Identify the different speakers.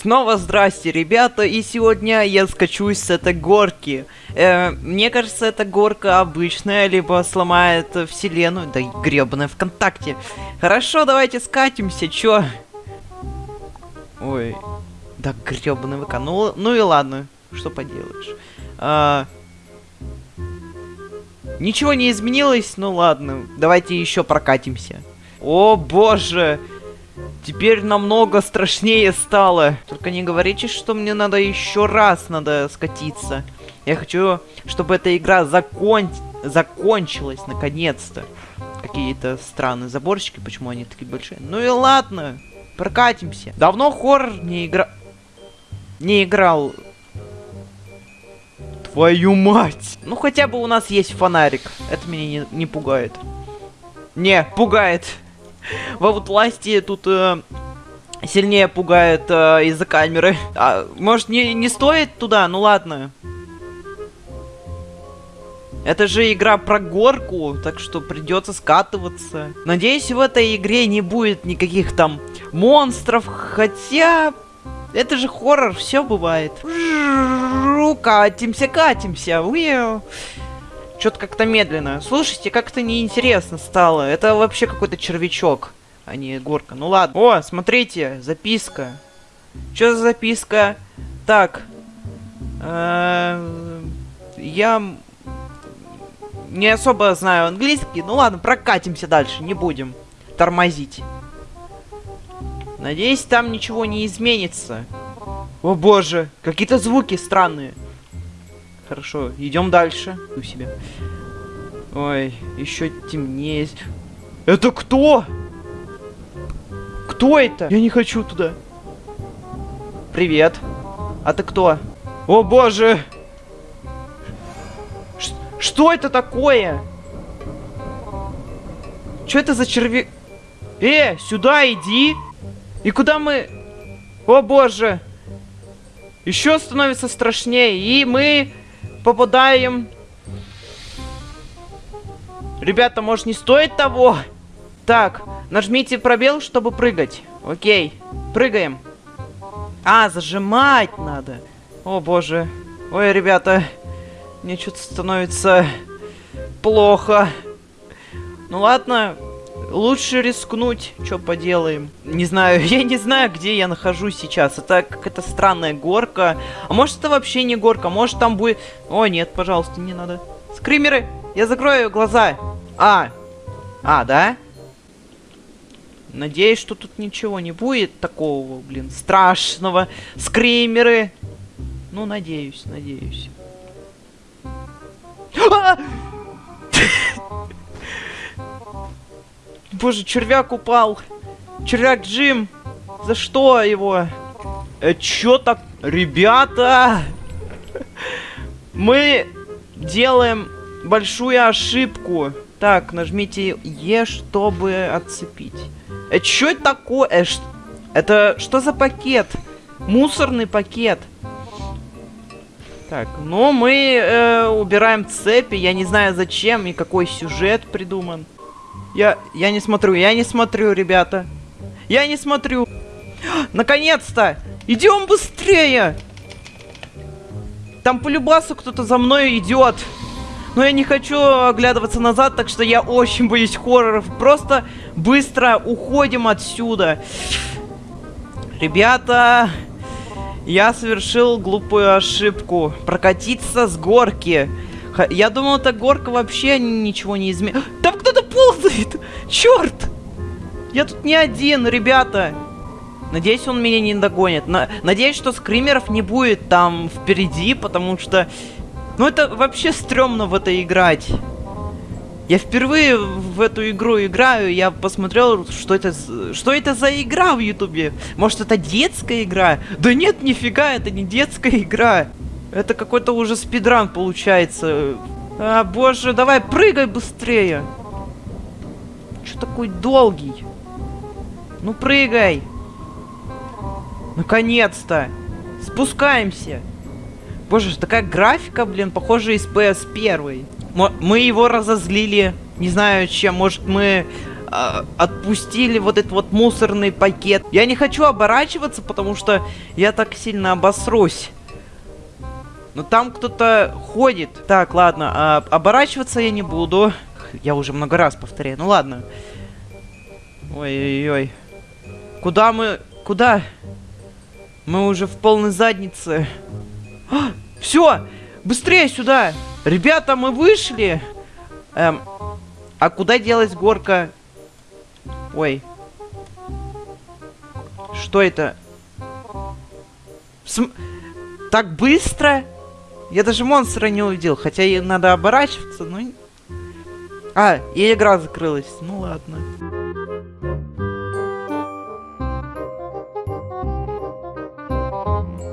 Speaker 1: Снова здрасте, ребята, и сегодня я скачусь с этой горки. Э, мне кажется, эта горка обычная, либо сломает вселенную, да гребаная ВКонтакте. Хорошо, давайте скатимся, чё? Ой, да гребаный ВК, ну, ну и ладно, что поделаешь. А, ничего не изменилось, ну ладно, давайте еще прокатимся. О боже! Теперь намного страшнее стало. Только не говорите, что мне надо еще раз надо скатиться. Я хочу, чтобы эта игра закон... закончилась наконец-то. Какие-то странные заборчики, почему они такие большие. Ну и ладно, прокатимся. Давно хоррор не игра... Не играл. Твою мать! Ну хотя бы у нас есть фонарик. Это меня не, не пугает. Не, пугает. Во власти тут э, сильнее пугает э, из-за камеры. А, может, не, не стоит туда? Ну ладно. Это же игра про горку, так что придется скатываться. Надеюсь, в этой игре не будет никаких там монстров, хотя... Это же хоррор, все бывает. Катимся, катимся. Что-то как-то медленно. Слушайте, как-то неинтересно стало. Это вообще какой-то червячок, а не горка. Ну ладно. О, смотрите, записка. Что за записка? Так. Э, я не особо знаю английский. Ну ладно, прокатимся дальше, не будем тормозить. Надеюсь, там ничего не изменится. О боже, какие-то звуки странные. Хорошо, идем дальше. У себя. Ой, еще темнее. Это кто? Кто это? Я не хочу туда. Привет. А ты кто? О боже! Ш что это такое? Что это за черви... Э, сюда иди! И куда мы... О боже! Еще становится страшнее. И мы попадаем. Ребята, может не стоит того? Так, нажмите пробел, чтобы прыгать. Окей, прыгаем. А, зажимать надо. О, боже. Ой, ребята, мне что-то становится плохо. Ну ладно, лучше рискнуть, что поделаем. Не знаю, я не знаю, где я нахожусь сейчас. Это какая-то странная горка. А может это вообще не горка, может там будет... О, нет, пожалуйста, не надо. Скримеры, я закрою глаза. А, а, да? Надеюсь, что тут ничего не будет такого, блин, страшного. Скримеры. Ну, надеюсь, надеюсь. Боже, червяк упал. Червяк Джим. За что его? Э, чё так? Ребята! Мы делаем большую ошибку. Так, нажмите Е, чтобы отцепить. Э, чё это такое? Э, ш... Это что за пакет? Мусорный пакет. Так, ну мы э, убираем цепи. Я не знаю зачем и какой сюжет придуман. Я, я не смотрю, я не смотрю, ребята. Я не смотрю. Наконец-то! Идем быстрее! Там по любасу кто-то за мной идет. Но я не хочу оглядываться назад, так что я очень боюсь хорроров. Просто быстро уходим отсюда. Ребята, я совершил глупую ошибку. Прокатиться с горки. Я думал, эта горка вообще ничего не изменит. Кто-то ползает! Черт! Я тут не один, ребята. Надеюсь, он меня не догонит. На надеюсь, что скримеров не будет там впереди, потому что... Ну, это вообще стрёмно в это играть. Я впервые в эту игру играю, я посмотрел, что это, что это за игра в ютубе. Может, это детская игра? Да нет, нифига, это не детская игра. Это какой-то уже спидран получается. А, боже, давай прыгай быстрее. Что такой долгий? Ну прыгай. Наконец-то. Спускаемся. Боже, такая графика, блин, похожа из PS1. Мы его разозлили. Не знаю чем. Может мы а, отпустили вот этот вот мусорный пакет. Я не хочу оборачиваться, потому что я так сильно обосрусь. Но там кто-то ходит. Так, ладно, а, оборачиваться я не буду. Я уже много раз повторяю. Ну ладно. Ой-ой-ой. Куда мы... Куда? Мы уже в полной заднице. А, все! Быстрее сюда! Ребята, мы вышли! Эм, а куда делась горка? Ой. Что это? См... Так быстро? Я даже монстра не увидел, хотя и надо оборачиваться, но... А, и игра закрылась. Ну ладно.